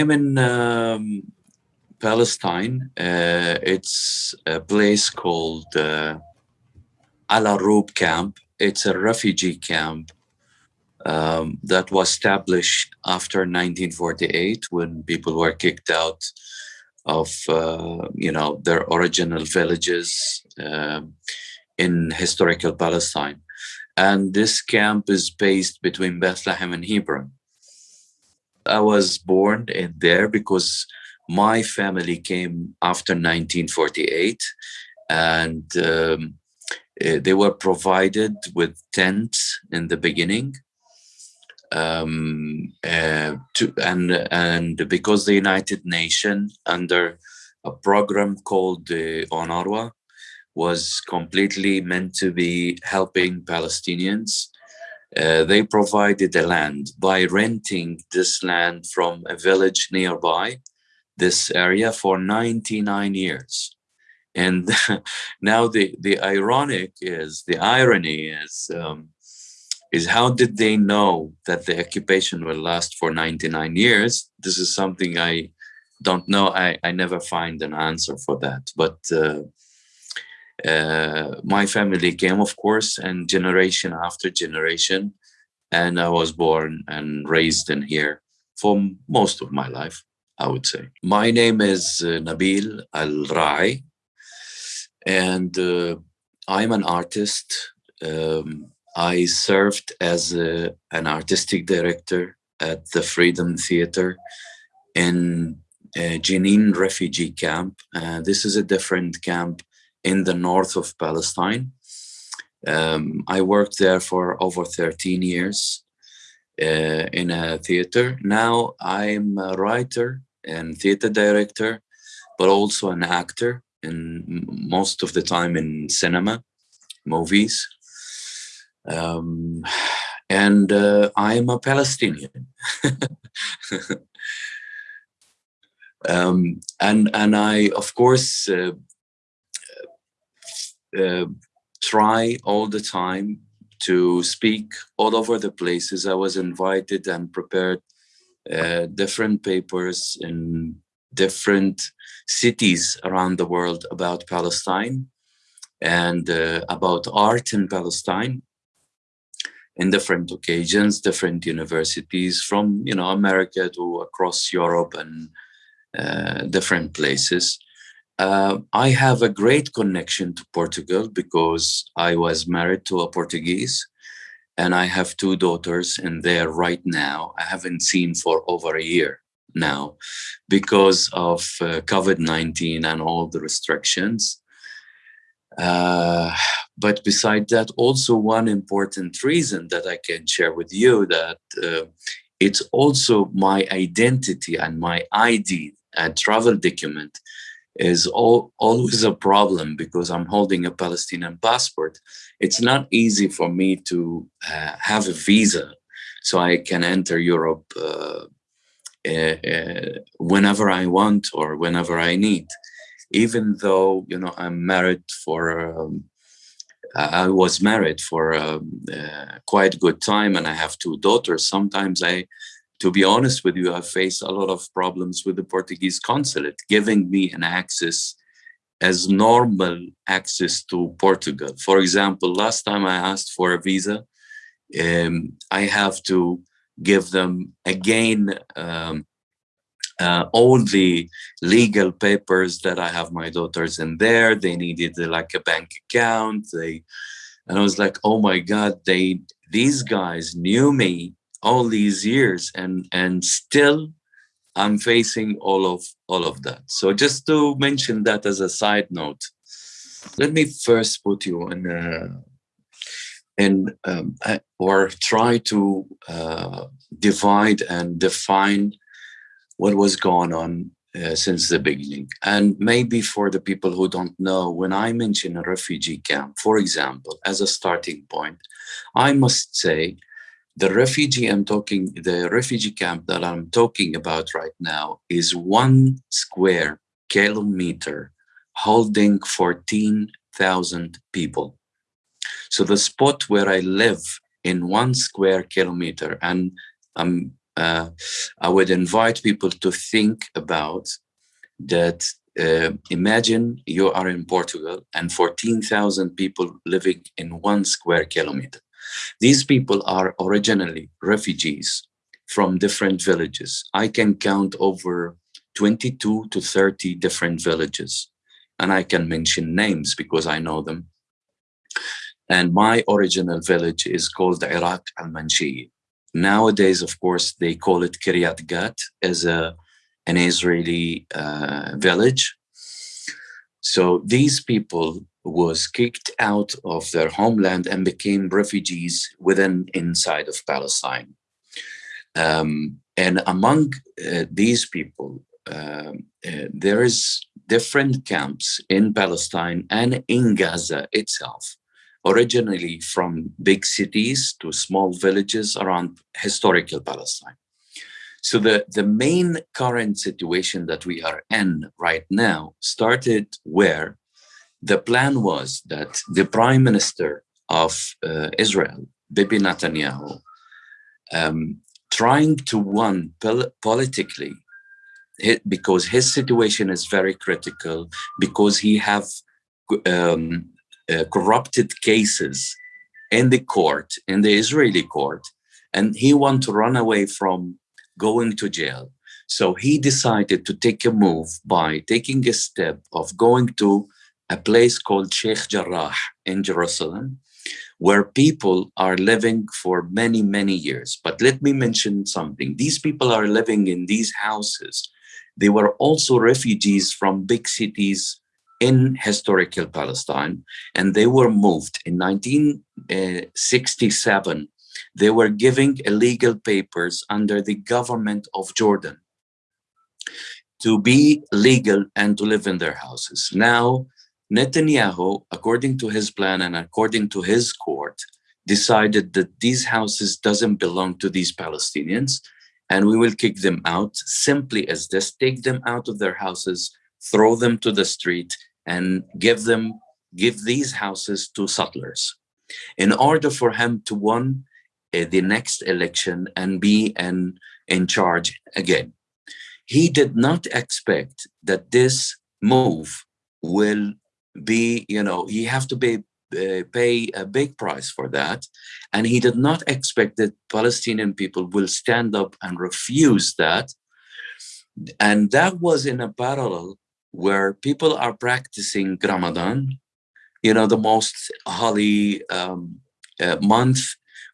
I'm in um, Palestine. Uh, it's a place called uh, Al Arub camp. It's a refugee camp um, that was established after 1948 when people were kicked out of, uh, you know, their original villages um, in historical Palestine. And this camp is based between Bethlehem and Hebron. I was born in there because my family came after 1948 and um, eh, they were provided with tents in the beginning um, uh, to, and and because the United Nations under a program called the UNRWA, was completely meant to be helping Palestinians uh, they provided the land by renting this land from a village nearby this area for 99 years. And now the, the ironic is, the irony is, um, is how did they know that the occupation will last for 99 years? This is something I don't know. I, I never find an answer for that. But uh, uh, my family came, of course, and generation after generation, and I was born and raised in here for most of my life, I would say. My name is uh, Nabil Al Rai, and uh, I'm an artist. Um, I served as a, an artistic director at the Freedom Theater in uh, Jenin refugee camp. Uh, this is a different camp in the north of Palestine. Um, I worked there for over 13 years uh, in a theater. Now I'm a writer and theater director, but also an actor and most of the time in cinema, movies. Um, and uh, I'm a Palestinian. um, and and I, of course, uh, uh, try all the time to speak all over the places. I was invited and prepared uh, different papers in different cities around the world about Palestine and uh, about art in Palestine in different occasions, different universities from, you know, America to across Europe and uh, different places. Uh, I have a great connection to Portugal because I was married to a Portuguese and I have two daughters in there right now. I haven't seen for over a year now because of uh, COVID-19 and all the restrictions. Uh, but beside that, also one important reason that I can share with you that uh, it's also my identity and my ID and travel document is all, always a problem because I'm holding a Palestinian passport. It's not easy for me to uh, have a visa so I can enter Europe uh, uh, whenever I want or whenever I need. Even though, you know, I'm married for, um, I was married for um, uh, quite good time and I have two daughters. Sometimes I to be honest with you, I faced a lot of problems with the Portuguese consulate, giving me an access as normal access to Portugal. For example, last time I asked for a visa, um, I have to give them again um, uh, all the legal papers that I have my daughters in there. They needed uh, like a bank account. They, and I was like, oh my God, they these guys knew me all these years and and still i'm facing all of all of that so just to mention that as a side note let me first put you in a and um, or try to uh, divide and define what was going on uh, since the beginning. And maybe for the people who don't know, when I mention a refugee camp, for example, as a starting point, I must say the refugee I'm talking, the refugee camp that I'm talking about right now is one square kilometer holding 14,000 people. So the spot where I live in one square kilometer, and I'm uh, I would invite people to think about that. Uh, imagine you are in Portugal and 14,000 people living in one square kilometer. These people are originally refugees from different villages. I can count over 22 to 30 different villages and I can mention names because I know them. And my original village is called Iraq al-Manshi. Nowadays, of course, they call it Kiryat Gat as a, an Israeli uh, village. So these people was kicked out of their homeland and became refugees within inside of Palestine. Um, and among uh, these people, uh, uh, there is different camps in Palestine and in Gaza itself, originally from big cities to small villages around historical Palestine. So the, the main current situation that we are in right now started where the plan was that the prime minister of uh, Israel, Bibi Netanyahu, um, trying to win pol politically because his situation is very critical because he have um, uh, corrupted cases in the court in the israeli court and he want to run away from going to jail. So he decided to take a move by taking a step of going to a place called Sheikh Jarrah in Jerusalem, where people are living for many, many years. But let me mention something. These people are living in these houses. They were also refugees from big cities in historical Palestine, and they were moved in 1967. Uh, they were giving illegal papers under the government of Jordan to be legal and to live in their houses. Now, Netanyahu, according to his plan and according to his court, decided that these houses doesn't belong to these Palestinians and we will kick them out simply as this, take them out of their houses, throw them to the street and give them, give these houses to settlers in order for him to win uh, the next election and be in, in charge again. He did not expect that this move will be, you know, he have to be uh, pay a big price for that. And he did not expect that Palestinian people will stand up and refuse that. And that was in a parallel where people are practicing Ramadan, you know, the most holy um, uh, month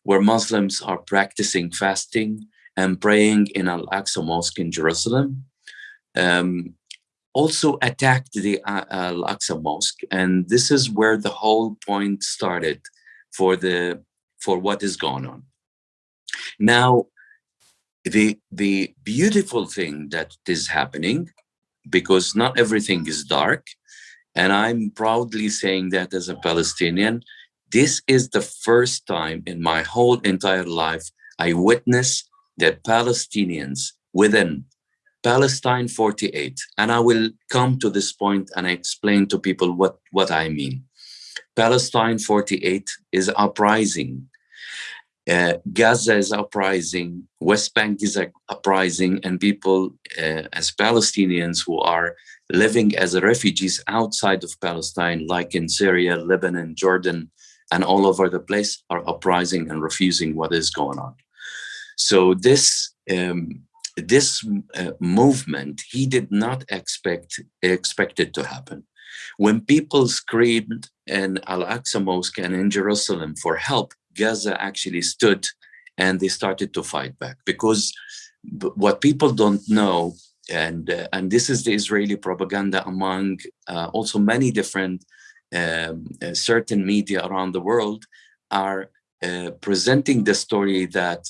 where Muslims are practicing fasting and praying in Al-Aqsa Mosque in Jerusalem. Um, also attacked the uh, Al-Aqsa Mosque. And this is where the whole point started for the for what is going on. Now, the the beautiful thing that is happening, because not everything is dark, and I'm proudly saying that as a Palestinian, this is the first time in my whole entire life I witness that Palestinians within Palestine 48. And I will come to this point and explain to people what, what I mean. Palestine 48 is uprising. Uh, Gaza is uprising, West Bank is uprising, and people uh, as Palestinians who are living as refugees outside of Palestine, like in Syria, Lebanon, Jordan, and all over the place, are uprising and refusing what is going on. So this um, this uh, movement, he did not expect, expect it to happen. When people screamed in Al-Aqsa Mosque and in Jerusalem for help, Gaza actually stood and they started to fight back because what people don't know and uh, and this is the Israeli propaganda among uh, also many different um, uh, certain media around the world are uh, presenting the story that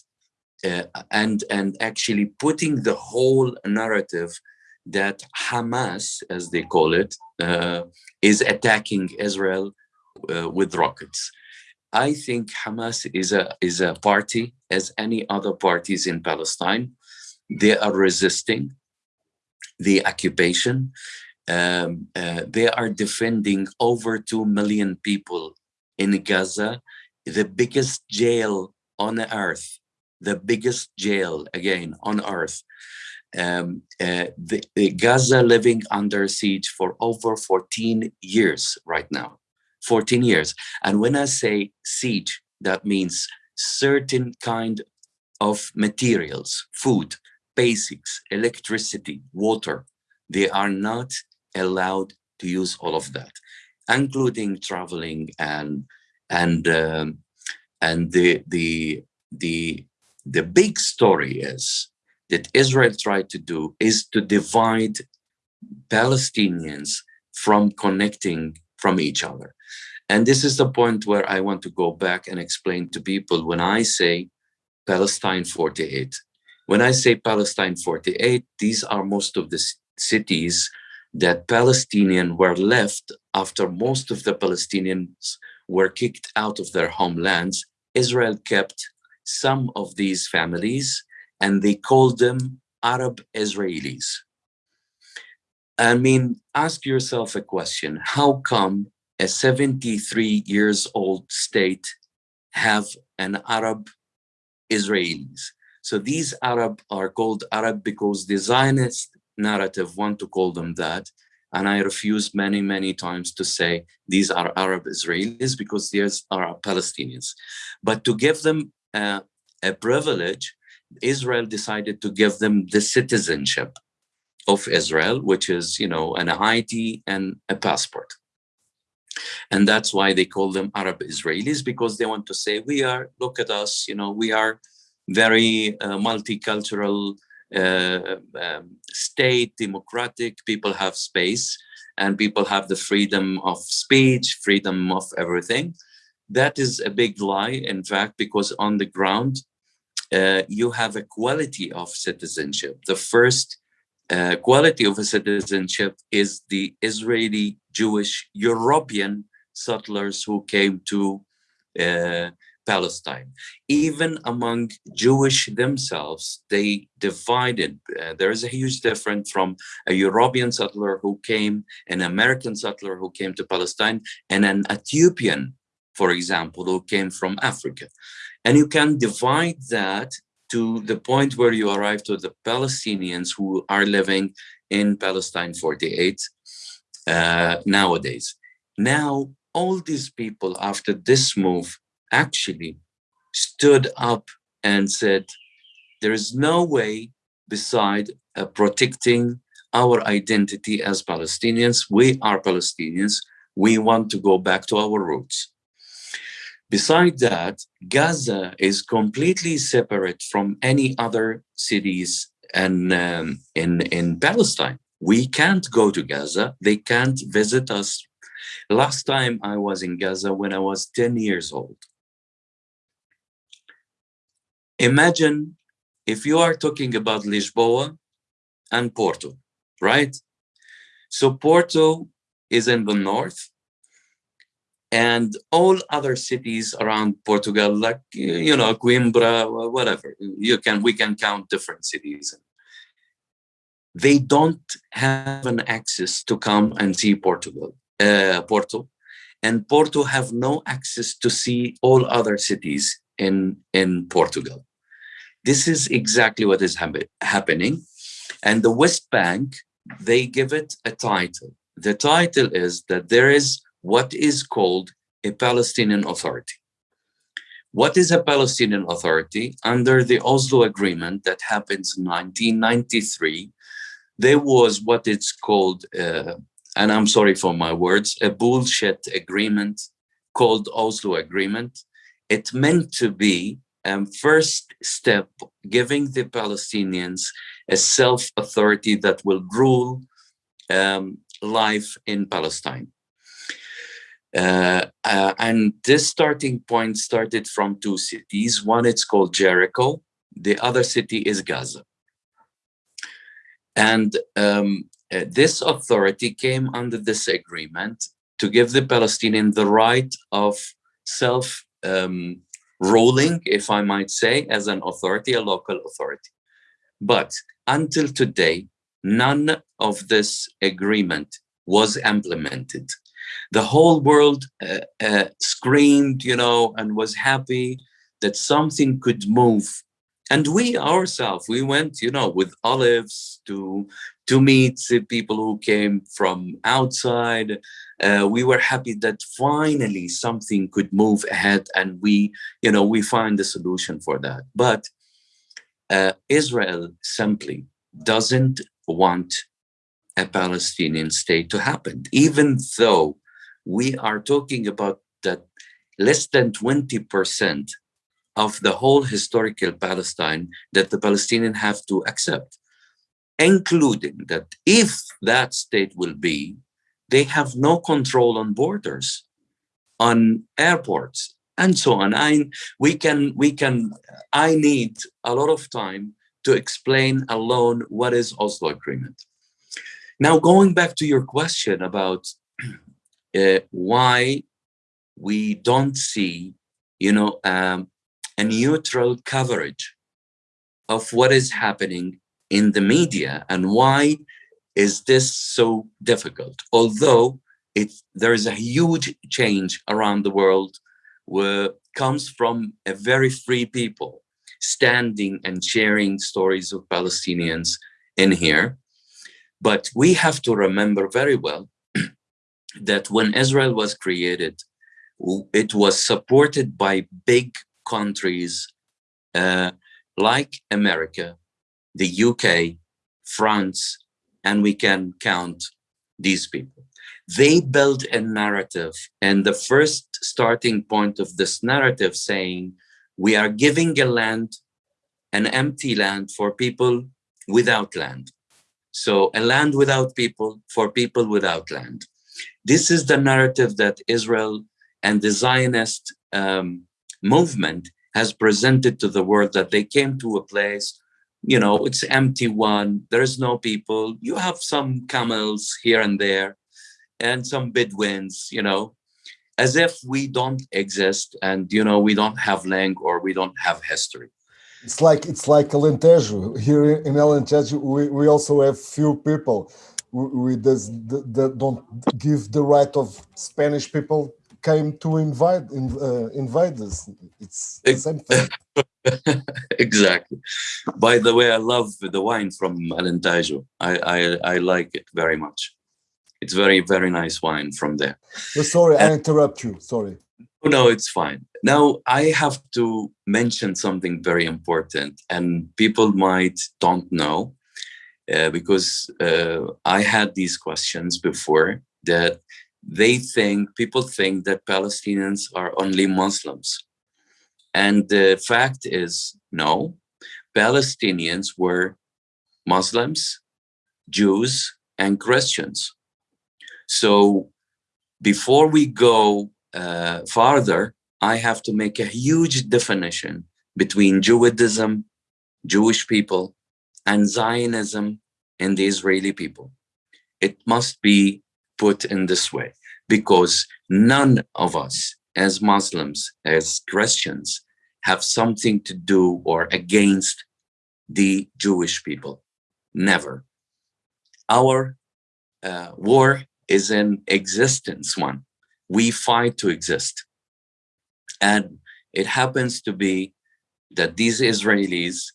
uh, and and actually putting the whole narrative that Hamas, as they call it, uh, is attacking Israel uh, with rockets. I think Hamas is a is a party as any other parties in Palestine. They are resisting the occupation. Um, uh, they are defending over two million people in Gaza, the biggest jail on earth the biggest jail again on earth. Um, uh, the, the Gaza living under siege for over 14 years right now, 14 years. And when I say siege, that means certain kind of materials, food, basics, electricity, water, they are not allowed to use all of that, including traveling and and um, and the the the the big story is that Israel tried to do is to divide Palestinians from connecting from each other. And this is the point where I want to go back and explain to people when I say Palestine 48. When I say Palestine 48, these are most of the cities that Palestinians were left after most of the Palestinians were kicked out of their homelands. Israel kept some of these families and they called them Arab Israelis. I mean, ask yourself a question. How come a 73 years old state have an Arab Israelis? So these Arab are called Arab because the Zionist narrative want to call them that. And I refuse many, many times to say these are Arab Israelis because these are Palestinians. But to give them uh, a privilege, Israel decided to give them the citizenship of Israel, which is, you know, an ID and a passport. And that's why they call them Arab Israelis, because they want to say, we are, look at us, you know, we are very uh, multicultural uh, um, state, democratic, people have space and people have the freedom of speech, freedom of everything. That is a big lie, in fact, because on the ground, uh, you have a quality of citizenship. The first uh, quality of a citizenship is the Israeli Jewish European settlers who came to uh, Palestine. Even among Jewish themselves, they divided. Uh, there is a huge difference from a European settler who came, an American settler who came to Palestine, and an Ethiopian, for example, who came from Africa. And you can divide that to the point where you arrive to the Palestinians who are living in Palestine 48 uh, nowadays. Now, all these people after this move actually stood up and said, there is no way beside uh, protecting our identity as Palestinians. We are Palestinians. We want to go back to our roots. Besides that, Gaza is completely separate from any other cities and um, in, in Palestine. We can't go to Gaza. They can't visit us. Last time I was in Gaza when I was 10 years old. Imagine if you are talking about Lisboa and Porto, right? So Porto is in the north and all other cities around Portugal, like, you know, Coimbra, whatever, you can, we can count different cities. They don't have an access to come and see Portugal, uh, Porto, and Porto have no access to see all other cities in, in Portugal. This is exactly what is happening. And the West Bank, they give it a title. The title is that there is what is called a Palestinian Authority. What is a Palestinian Authority? Under the Oslo Agreement that happens in 1993, there was what it's called, uh, and I'm sorry for my words, a bullshit agreement called Oslo Agreement. It meant to be a um, first step giving the Palestinians a self-authority that will rule um, life in Palestine. Uh, uh, and this starting point started from two cities. One, it's called Jericho. The other city is Gaza. And um, uh, this authority came under this agreement to give the Palestinian the right of self um, ruling, if I might say, as an authority, a local authority. But until today, none of this agreement was implemented the whole world uh, uh, screamed, you know, and was happy that something could move. And we ourselves we went you know with olives to to meet the people who came from outside. Uh, we were happy that finally something could move ahead and we you know we find a solution for that. But uh, israel simply doesn't want a palestinian state to happen even though we are talking about that less than 20 percent of the whole historical Palestine that the Palestinians have to accept, including that if that state will be, they have no control on borders, on airports, and so on. I, we can, we can, I need a lot of time to explain alone what is Oslo Agreement. Now, going back to your question about uh, why we don't see, you know, um, a neutral coverage of what is happening in the media and why is this so difficult? Although it there is a huge change around the world where comes from a very free people standing and sharing stories of Palestinians in here but we have to remember very well that when Israel was created it was supported by big countries uh, like America, the UK, France, and we can count these people. They built a narrative and the first starting point of this narrative saying, we are giving a land, an empty land for people without land. So a land without people for people without land. This is the narrative that Israel and the Zionist um, movement has presented to the world that they came to a place, you know, it's empty one, there's no people, you have some camels here and there, and some Bedouins, you know, as if we don't exist and, you know, we don't have language or we don't have history. It's like it's like Alentejo. Here in Alentejo, we, we also have few people. We, we does, the, the, don't give the right of Spanish people came to invade in, uh, invade us. It's the same thing. exactly. By the way, I love the wine from Alentejo. I, I I like it very much. It's very very nice wine from there. Oh, sorry, I interrupt you. Sorry. No, it's fine. Now I have to mention something very important, and people might don't know uh, because uh, I had these questions before that they think, people think that Palestinians are only Muslims. And the fact is, no, Palestinians were Muslims, Jews, and Christians. So before we go uh, farther, I have to make a huge definition between Judaism, Jewish people, and Zionism and the Israeli people. It must be put in this way because none of us as Muslims, as Christians, have something to do or against the Jewish people. Never. Our uh, war is an existence one. We fight to exist. And it happens to be that these Israelis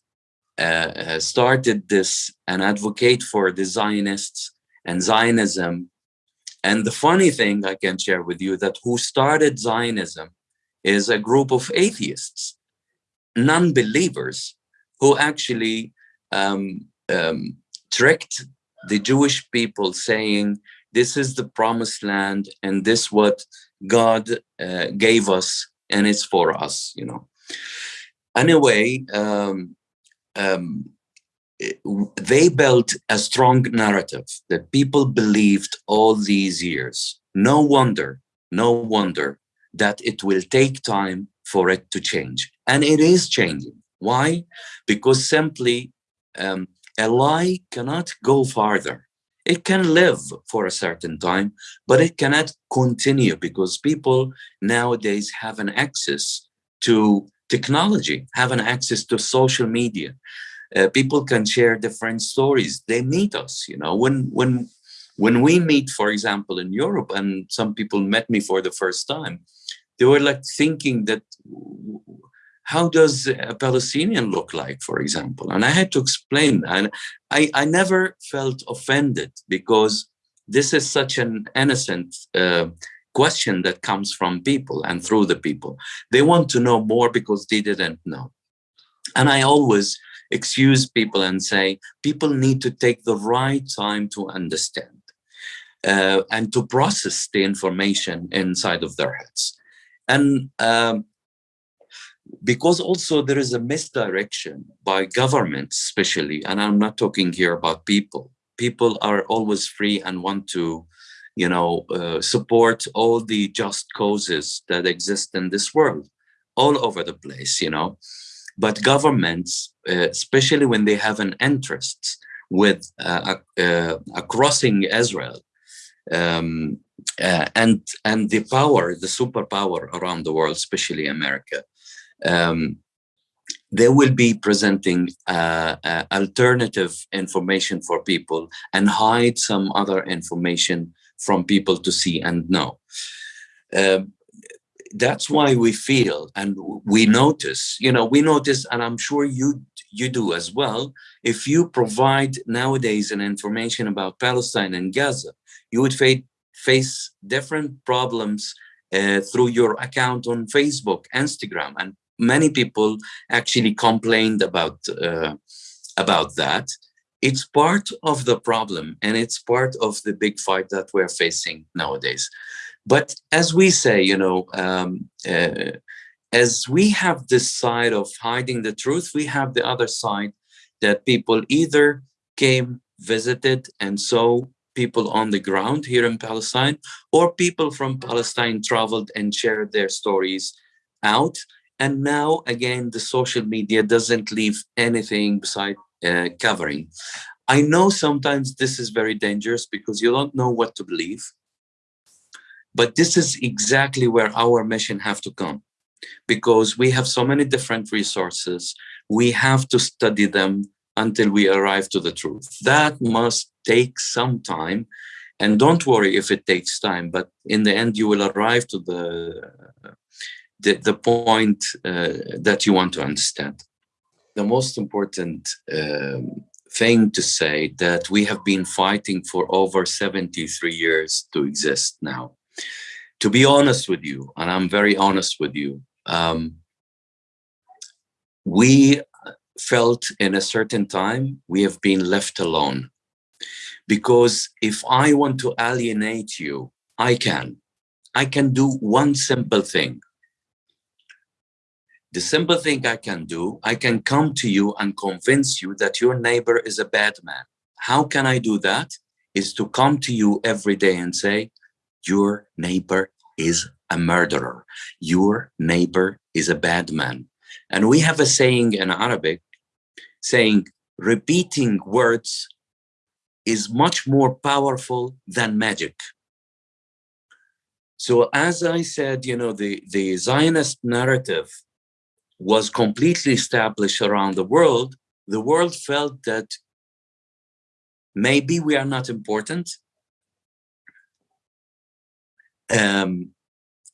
uh, uh started this and advocate for the Zionists and Zionism and the funny thing I can share with you that who started Zionism is a group of atheists, non-believers, who actually um, um, tricked the Jewish people saying, this is the promised land and this what God uh, gave us and it's for us, you know. Anyway, um, um they built a strong narrative that people believed all these years. No wonder, no wonder that it will take time for it to change. And it is changing. Why? Because simply um, a lie cannot go farther. It can live for a certain time, but it cannot continue because people nowadays have an access to technology, have an access to social media. Uh, people can share different stories. They meet us you know. When when when we meet for example in europe and some people met me for the first time they were like thinking that how does a Palestinian look like, for example? And I had to explain, and I, I never felt offended because this is such an innocent uh, question that comes from people and through the people. They want to know more because they didn't know. And I always excuse people and say, people need to take the right time to understand uh, and to process the information inside of their heads. And um, because also there is a misdirection by governments, especially, and I'm not talking here about people. People are always free and want to, you know, uh, support all the just causes that exist in this world, all over the place, you know. But governments, uh, especially when they have an interest with uh, uh, crossing Israel, um, uh, and and the power, the superpower around the world, especially America, um, they will be presenting uh, uh, alternative information for people and hide some other information from people to see and know. Um, that's why we feel and we notice, you know, we notice, and I'm sure you you do as well, if you provide nowadays an information about Palestine and Gaza, you would face, face different problems uh, through your account on Facebook, Instagram, and many people actually complained about uh, about that. It's part of the problem and it's part of the big fight that we're facing nowadays. But as we say, you know, um, uh, as we have this side of hiding the truth, we have the other side that people either came, visited, and saw people on the ground here in Palestine, or people from Palestine traveled and shared their stories out. And now, again, the social media doesn't leave anything beside uh, covering. I know sometimes this is very dangerous because you don't know what to believe. But this is exactly where our mission have to come because we have so many different resources. We have to study them until we arrive to the truth. That must take some time. And don't worry if it takes time, but in the end, you will arrive to the, the, the point uh, that you want to understand. The most important um, thing to say that we have been fighting for over 73 years to exist now to be honest with you, and I'm very honest with you, um, we felt in a certain time we have been left alone. Because if I want to alienate you, I can. I can do one simple thing. The simple thing I can do, I can come to you and convince you that your neighbor is a bad man. How can I do that? Is to come to you every day and say, your neighbor is a murderer. Your neighbor is a bad man. And we have a saying in Arabic saying repeating words is much more powerful than magic. So as I said, you know, the, the Zionist narrative was completely established around the world. The world felt that maybe we are not important um,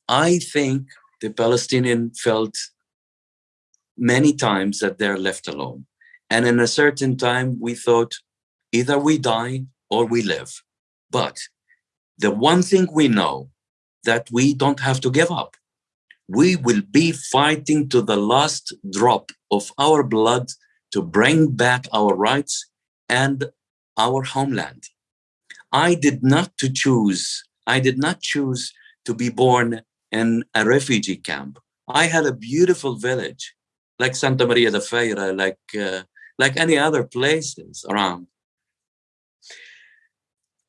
I think the Palestinian felt many times that they're left alone. And in a certain time, we thought either we die or we live. But the one thing we know that we don't have to give up. We will be fighting to the last drop of our blood to bring back our rights and our homeland. I did not to choose I did not choose to be born in a refugee camp. I had a beautiful village, like Santa Maria de Feira, like, uh, like any other places around.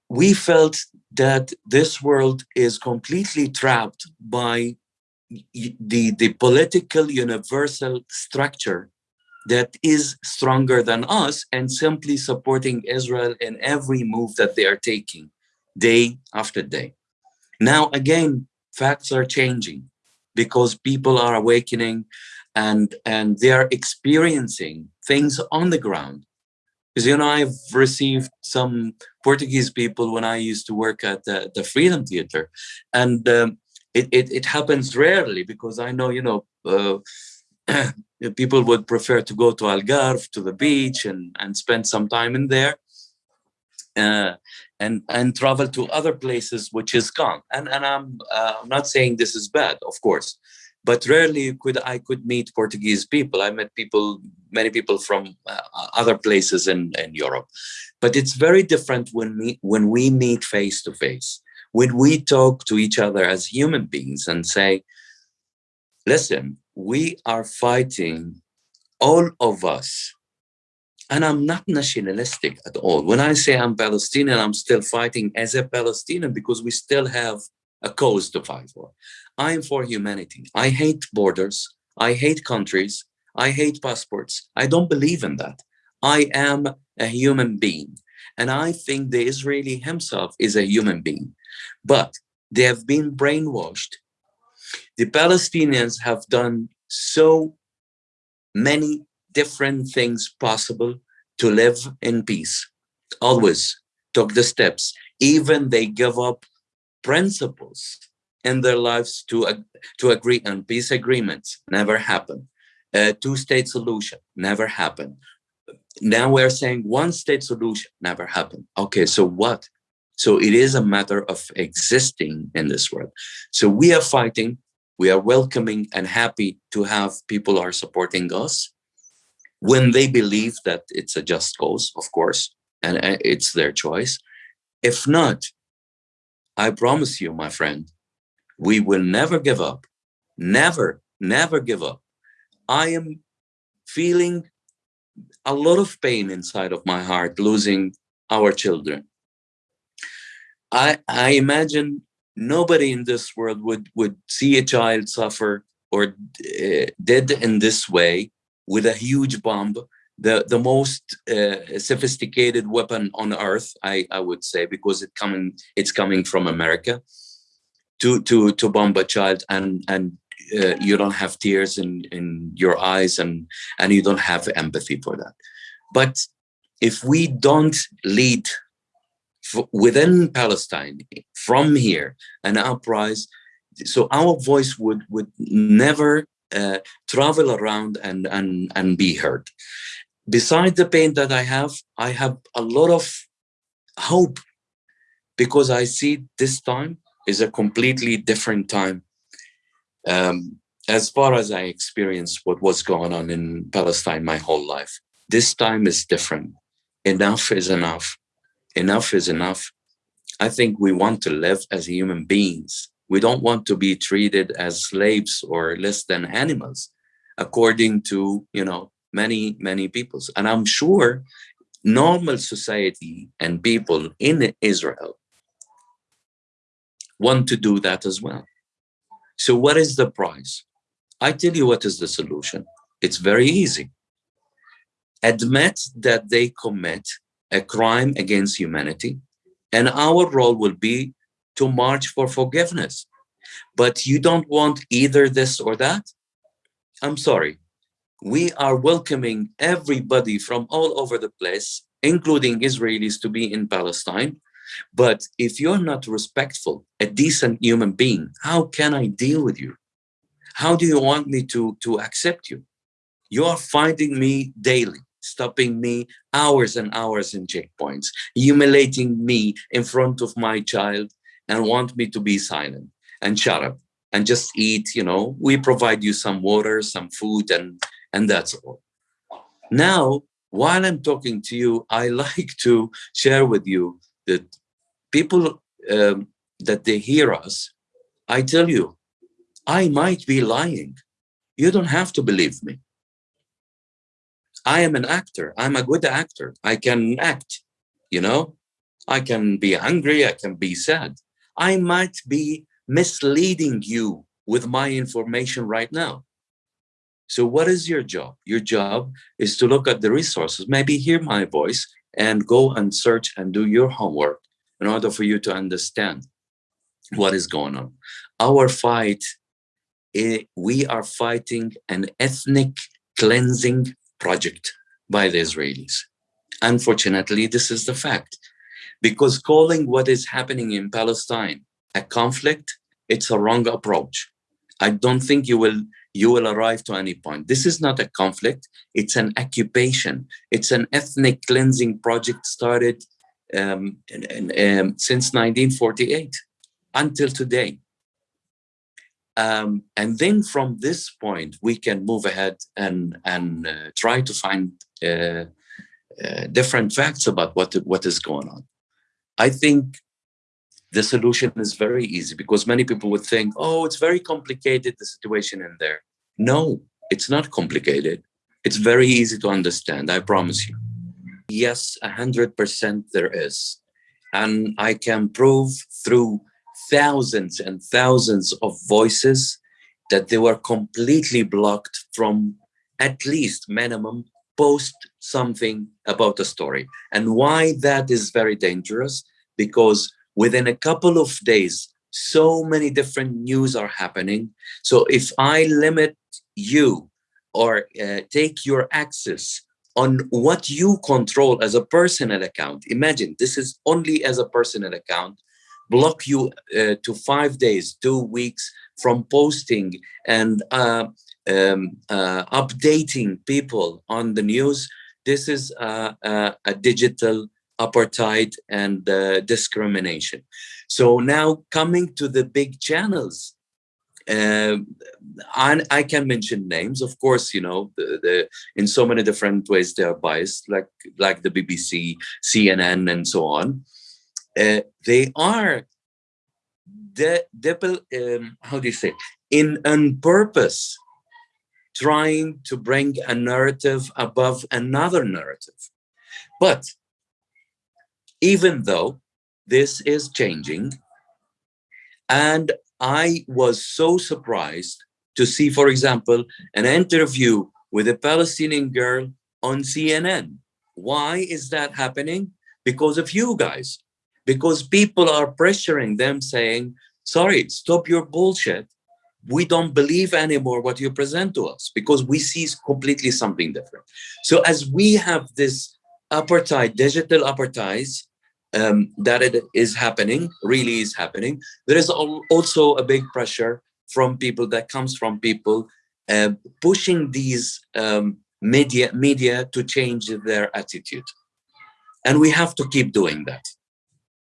We felt that this world is completely trapped by the, the political universal structure that is stronger than us and simply supporting Israel in every move that they are taking day after day. Now, again, facts are changing because people are awakening and, and they are experiencing things on the ground. Because, you know, I've received some Portuguese people when I used to work at the, the Freedom Theater. And um, it, it, it, happens rarely because I know, you know, uh, people would prefer to go to Algarve, to the beach, and, and spend some time in there. Uh, and and travel to other places which is gone. And and i'm uh, not saying this is bad of course but rarely could i could meet portuguese people. I met people many people from uh, other places in in europe. But it's very different when we when we meet face to face when we talk to each other as human beings and say listen we are fighting all of us and I'm not nationalistic at all. When I say I'm Palestinian, I'm still fighting as a Palestinian because we still have a cause to fight for. I'm for humanity. I hate borders. I hate countries. I hate passports. I don't believe in that. I am a human being. And I think the Israeli himself is a human being. But they have been brainwashed. The Palestinians have done so many different things possible to live in peace. Always took the steps. Even they give up principles in their lives to, uh, to agree on peace agreements. Never happened. A two-state solution never happened. Now we're saying one-state solution never happened. Okay, so what? So it is a matter of existing in this world. So we are fighting, we are welcoming and happy to have people are supporting us when they believe that it's a just cause, of course, and uh, it's their choice. If not, I promise you, my friend, we will never give up. Never, never give up. I am feeling a lot of pain inside of my heart losing our children. I, I imagine nobody in this world would, would see a child suffer or uh, dead in this way with a huge bomb, the the most uh, sophisticated weapon on earth, I I would say, because it coming it's coming from America, to to to bomb a child and and uh, you don't have tears in in your eyes and and you don't have empathy for that. But if we don't lead within Palestine from here an uprising, so our voice would would never uh, travel around and, and, and be heard. Besides the pain that I have, I have a lot of hope because I see this time is a completely different time. Um, as far as I experienced what was going on in Palestine my whole life, this time is different. Enough is enough. Enough is enough. I think we want to live as human beings we don't want to be treated as slaves or less than animals, according to, you know, many, many peoples. And I'm sure normal society and people in Israel want to do that as well. So what is the price? I tell you what is the solution. It's very easy. Admit that they commit a crime against humanity, and our role will be to march for forgiveness. But you don't want either this or that? I'm sorry. We are welcoming everybody from all over the place, including Israelis, to be in Palestine. But if you're not respectful, a decent human being, how can I deal with you? How do you want me to, to accept you? You are finding me daily, stopping me hours and hours in checkpoints, humiliating me in front of my child, and want me to be silent and shut up and just eat, you know, we provide you some water, some food, and, and that's all. Now, while I'm talking to you, I like to share with you that people um, that they hear us, I tell you, I might be lying. You don't have to believe me. I am an actor. I'm a good actor. I can act, you know, I can be angry. I can be sad. I might be misleading you with my information right now. So what is your job? Your job is to look at the resources, maybe hear my voice and go and search and do your homework in order for you to understand what is going on. Our fight, eh, we are fighting an ethnic cleansing project by the Israelis. Unfortunately, this is the fact because calling what is happening in Palestine a conflict, it's a wrong approach. I don't think you will you will arrive to any point. This is not a conflict, it's an occupation. It's an ethnic cleansing project started um, um, since 1948 until today. Um, and then from this point, we can move ahead and, and uh, try to find uh, uh, different facts about what, what is going on. I think the solution is very easy because many people would think, oh, it's very complicated, the situation in there. No, it's not complicated. It's very easy to understand, I promise you. Yes, 100% there is. And I can prove through thousands and thousands of voices that they were completely blocked from at least minimum post something about a story. And why that is very dangerous, because within a couple of days, so many different news are happening. So if I limit you or uh, take your access on what you control as a personal account, imagine this is only as a personal account, block you uh, to five days, two weeks from posting and uh, um, uh, updating people on the news. This is a digital apartheid and uh, discrimination. So now coming to the big channels, uh, I, I, can mention names, of course, you know, the, the, in so many different ways they are biased, like, like the BBC, CNN, and so on. Uh, they are the, the um, how do you say, in on purpose, trying to bring a narrative above another narrative. But even though this is changing. And I was so surprised to see, for example, an interview with a Palestinian girl on CNN. Why is that happening? Because of you guys. Because people are pressuring them saying, sorry, stop your bullshit. We don't believe anymore what you present to us because we see completely something different. So as we have this apartheid, digital apartheid, um, that it is happening, really is happening. There is also a big pressure from people that comes from people uh, pushing these um, media media to change their attitude. And we have to keep doing that.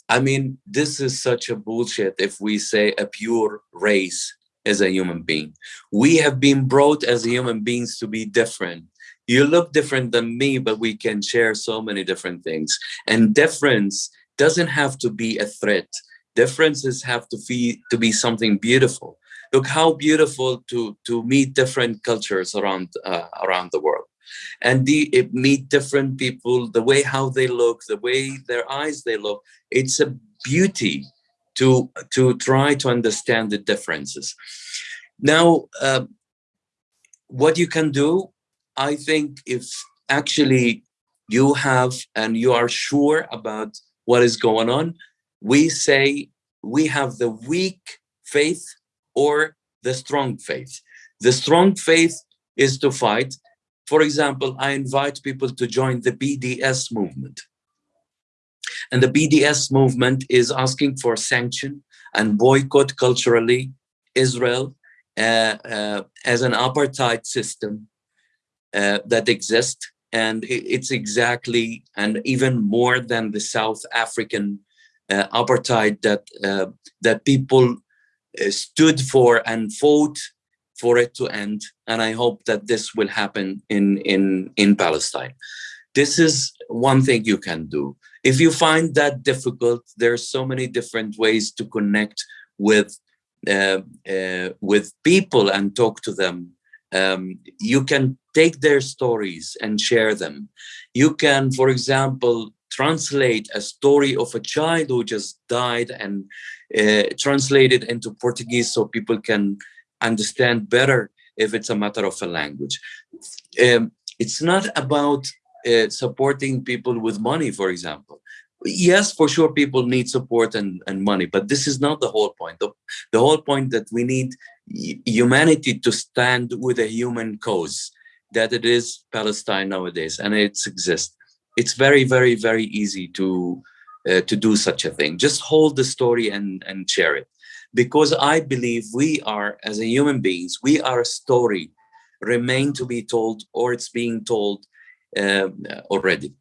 I mean, this is such a bullshit if we say a pure race as a human being. We have been brought as human beings to be different you look different than me, but we can share so many different things. And difference doesn't have to be a threat. Differences have to be to be something beautiful. Look how beautiful to to meet different cultures around uh, around the world, and the, meet different people. The way how they look, the way their eyes they look. It's a beauty to to try to understand the differences. Now, uh, what you can do I think if actually you have and you are sure about what is going on, we say we have the weak faith or the strong faith. The strong faith is to fight. For example, I invite people to join the BDS movement. And the BDS movement is asking for sanction and boycott culturally Israel uh, uh, as an apartheid system uh, that exists. And it's exactly, and even more than the South African uh, apartheid that, uh, that people uh, stood for and fought for it to end. And I hope that this will happen in, in, in Palestine. This is one thing you can do. If you find that difficult, there are so many different ways to connect with uh, uh, with people and talk to them um, you can take their stories and share them. You can, for example, translate a story of a child who just died and uh, translate it into Portuguese so people can understand better if it's a matter of a language. Um, it's not about uh, supporting people with money, for example. Yes, for sure, people need support and, and money, but this is not the whole point. The, the whole point that we need humanity to stand with a human cause that it is Palestine nowadays and it's exists. It's very, very, very easy to uh, to do such a thing. Just hold the story and, and share it. Because I believe we are, as a human beings, we are a story remain to be told or it's being told um, already.